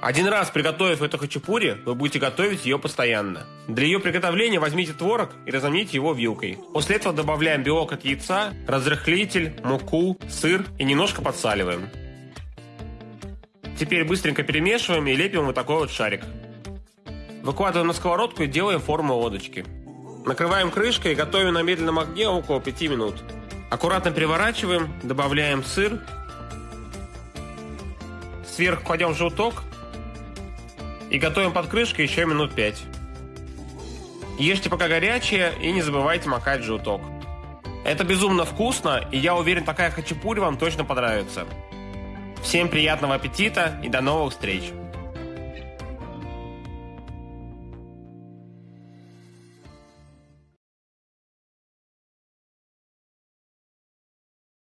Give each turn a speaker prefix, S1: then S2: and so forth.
S1: Один раз приготовив эту хачапури, вы будете готовить ее постоянно. Для ее приготовления возьмите творог и разомните его вилкой. После этого добавляем белок от яйца, разрыхлитель, муку, сыр и немножко подсаливаем. Теперь быстренько перемешиваем и лепим вот такой вот шарик. Выкладываем на сковородку и делаем форму лодочки. Накрываем крышкой и готовим на медленном огне около 5 минут. Аккуратно переворачиваем, добавляем сыр. Сверху кладем желток и готовим под крышкой еще минут 5. Ешьте пока горячее и не забывайте макать желток. Это безумно вкусно, и я уверен, такая хачапури вам точно понравится. Всем приятного аппетита и до новых встреч!